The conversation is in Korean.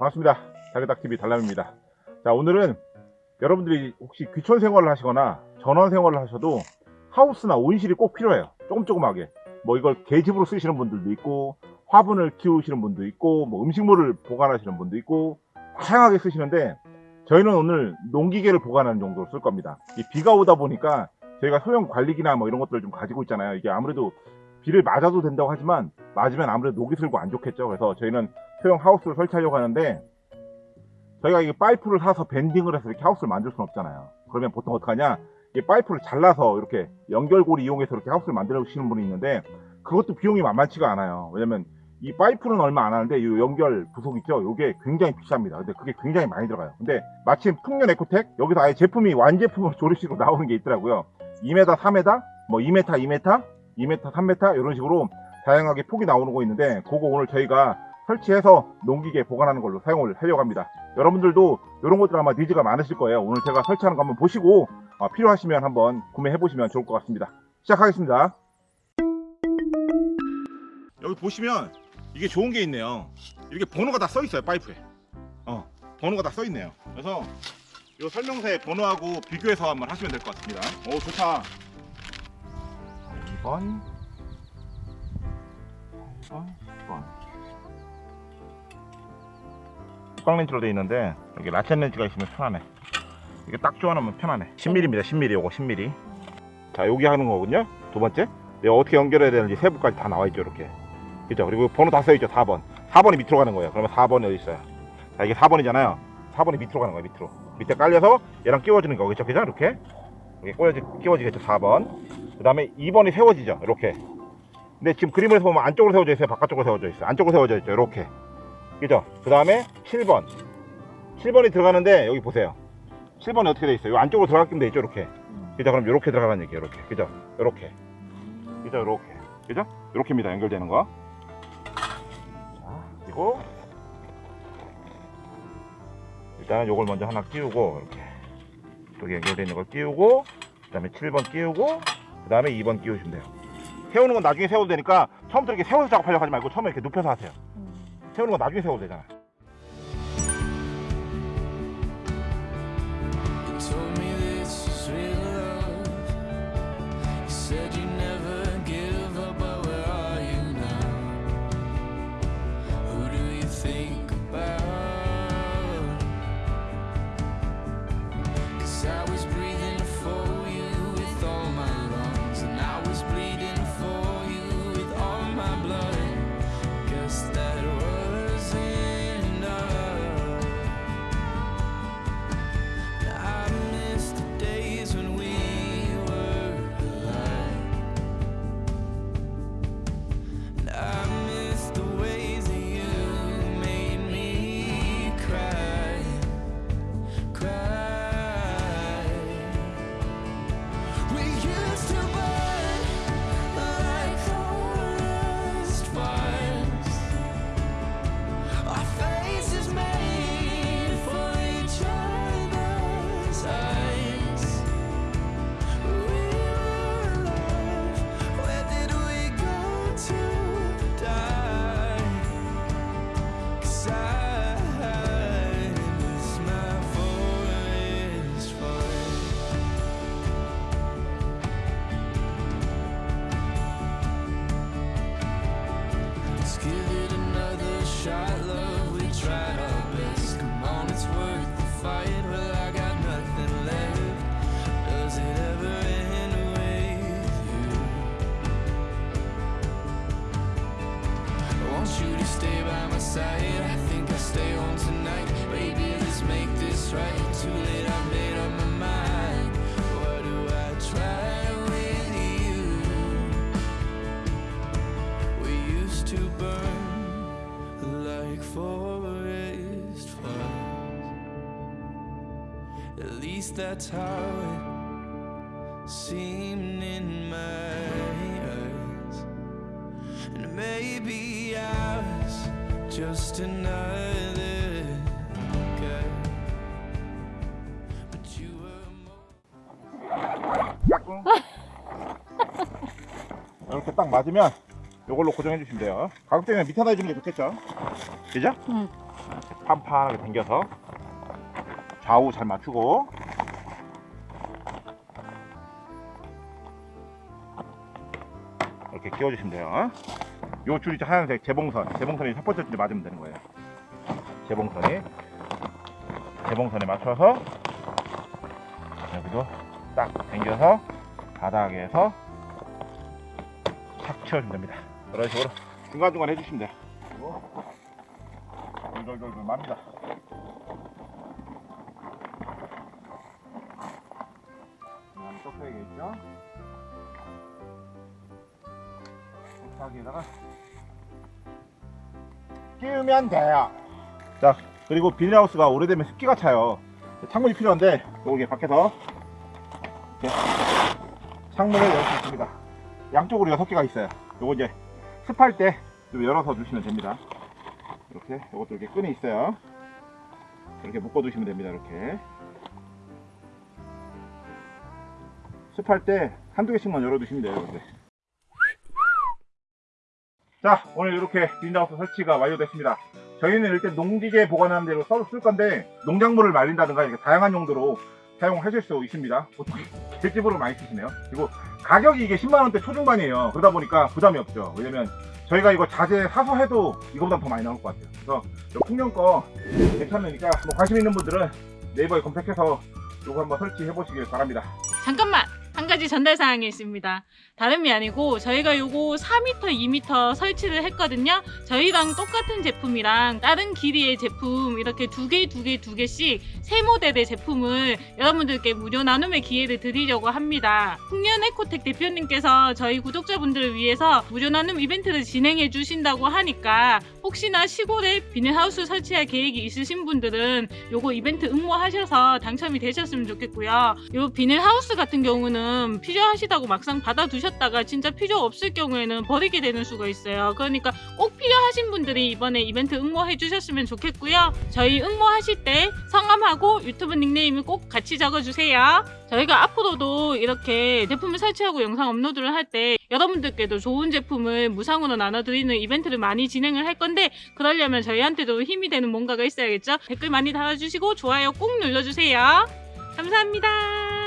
반갑습니다. 자기닥TV 달람입니다. 자, 오늘은 여러분들이 혹시 귀촌 생활을 하시거나 전원 생활을 하셔도 하우스나 온실이 꼭 필요해요. 조금 조금하게. 뭐 이걸 계집으로 쓰시는 분들도 있고, 화분을 키우시는 분도 있고, 뭐 음식물을 보관하시는 분도 있고, 다양하게 쓰시는데, 저희는 오늘 농기계를 보관하는 정도로 쓸 겁니다. 이 비가 오다 보니까 저희가 소형 관리기나 뭐 이런 것들을 좀 가지고 있잖아요. 이게 아무래도 비를 맞아도 된다고 하지만 맞으면 아무래도 녹이 슬고 안 좋겠죠. 그래서 저희는 소형 하우스를 설치하려고 하는데 저희가 이게 파이프를 사서 밴딩을 해서 이렇게 하우스를 만들 수는 없잖아요. 그러면 보통 어떡하냐? 이 파이프를 잘라서 이렇게 연결고리 이용해서 이렇게 하우스를 만들시는 분이 있는데 그것도 비용이 만만치가 않아요. 왜냐면 이 파이프는 얼마 안 하는데 이 연결 부속 있죠? 이게 굉장히 비쌉니다. 근데 그게 굉장히 많이 들어가요. 근데 마침 풍년 에코텍 여기서 아예 제품이 완제품으로 조립식으로 나오는 게 있더라고요. 2m, 3m, 뭐 2m, 2m, 2m, 3m 이런 식으로 다양하게 폭이 나오는 거 있는데 그거 오늘 저희가 설치해서 농기계 보관하는 걸로 사용을 하려고 합니다. 여러분들도 이런 것들 아마 니즈가 많으실 거예요. 오늘 제가 설치하는 거 한번 보시고 어, 필요하시면 한번 구매해 보시면 좋을 것 같습니다. 시작하겠습니다. 여기 보시면 이게 좋은 게 있네요. 이렇게 번호가 다 써 있어요 파이프에. 어 번호가 다 써 있네요. 그래서 이 설명서에 번호하고 비교해서 한번 하시면 될 것 같습니다. 오 좋다. 2번 8번 10번 뚜껑 렌즈로 되어 있는데 여기 라첸 렌즈가 있으면 편하네. 이게 딱 조아놓으면 편하네. 10mm입니다 10mm 요거 10mm 자 여기 하는 거거든요. 두 번째. 내가 어떻게 연결해야 되는지 세부까지 다 나와 있죠 이렇게. 그죠? 그리고 번호 다 써있죠 4번. 4번이 밑으로 가는 거예요. 그러면 4번이 어디 있어요? 자 이게 4번이잖아요. 4번이 밑으로 가는 거예요 밑으로. 밑에 깔려서 얘랑 끼워지는 거겠죠? 그죠? 이렇게. 이렇게 끼워지, 끼워지겠죠 4번. 그 다음에 2번이 세워지죠 이렇게. 근데 지금 그림에서 보면 안쪽으로 세워져 있어요 바깥쪽으로 세워져 있어요. 안쪽으로 세워져 있죠 이렇게 그죠? 그 다음에 7번. 7번이 들어가는데 여기 보세요. 7번이 어떻게 돼 있어요? 이 안쪽으로 들어가기면 돼 있죠 이렇게? 그죠? 그럼 이렇게 들어가는 얘기예요 이렇게. 그죠? 이렇게. 그죠? 이렇게. 그죠? 이렇게입니다 연결되는 거. 자, 그리고 일단 요걸 먼저 하나 끼우고 이렇게. 여기 연결되어 있는 걸 끼우고 그 다음에 7번 끼우고 그 다음에 2번 끼우시면 돼요. 세우는 건 나중에 세워도 되니까 처음부터 이렇게 세워서 작업하려고 하지 말고 처음에 이렇게 눕혀서 하세요 세우는 건 나중에 세워도 되잖아 right. Too late, I made up my mind. What do I try used to burn like forest fires. At least that's how it seemed in my eyes. And maybe I was just another guy. But you were more. 깍꿍 이렇게 딱 맞으면 이걸로 고정해 주시면 돼요 가급적이면 밑에다 해주는 게 좋겠죠 그죠? 응. 판판하게 당겨서 좌우 잘 맞추고 이렇게 끼워주시면 돼요. 요 줄이 하얀색 재봉선, 재봉선이 첫 번째 줄에 맞으면 되는 거예요. 재봉선이 재봉선에 맞춰서 여기도 딱 당겨서 바닥에서 착 채워주면 됩니다. 그런 식으로 중간중간 해주시면 돼요. 그리고 돌돌돌돌 맙니다. 그다음 떡배기겠죠? 떡배기에다가 끼우면 돼요. 자, 그리고 비닐하우스가 오래되면 습기가 차요. 창문이 필요한데 여기 밖에서 이렇게 창문을 열수 있습니다. 양쪽으로 여섯 개가 있어요. 요거 이제 습할 때 좀 열어서 주시면 됩니다. 이렇게 이것도 이렇게 끈이 있어요. 이렇게 묶어 두시면 됩니다. 이렇게 습할 때 한두 개씩만 열어 두시면 돼요. 이렇게. 자 오늘 이렇게 비닐하우스 설치가 완료됐습니다. 저희는 일단 농기계 보관하는 데로 써- 쓸 건데 농작물을 말린다든가 이렇게 다양한 용도로 사용하실 수 있습니다. 보통 집으로 많이 쓰시네요. 그리고 가격이 이게 10만원대 초중반이에요. 그러다 보니까 부담이 없죠. 왜냐면 저희가 이거 자재 사서 해도 이거보다 더 많이 나올 것 같아요. 그래서 이 풍년 거 괜찮으니까 뭐 관심 있는 분들은 네이버에 검색해서 이거 한번 설치해 보시길 바랍니다. 잠깐만 한 가지 전달 사항이 있습니다. 다름이 아니고 저희가 요거 4m, 2m 설치를 했거든요. 저희랑 똑같은 제품이랑 다른 길이의 제품 이렇게 두 개, 두 개, 두 개씩 세 모델의 제품을 여러분들께 무료 나눔의 기회를 드리려고 합니다. 풍년 에코텍 대표님께서 저희 구독자분들을 위해서 무료 나눔 이벤트를 진행해 주신다고 하니까 혹시나 시골에 비닐하우스 설치할 계획이 있으신 분들은 요거 이벤트 응모하셔서 당첨이 되셨으면 좋겠고요. 요 비닐하우스 같은 경우는 필요하시다고 막상 받아두셨다가 진짜 필요 없을 경우에는 버리게 되는 수가 있어요. 그러니까 꼭 필요하신 분들이 이번에 이벤트 응모해 주셨으면 좋겠고요. 저희 응모하실 때 성함하고 유튜브 닉네임을 꼭 같이 적어주세요. 저희가 앞으로도 이렇게 제품을 설치하고 영상 업로드를 할 때 여러분들께도 좋은 제품을 무상으로 나눠드리는 이벤트를 많이 진행을 할 건데 그러려면 저희한테도 힘이 되는 뭔가가 있어야겠죠? 댓글 많이 달아주시고 좋아요 꼭 눌러주세요. 감사합니다.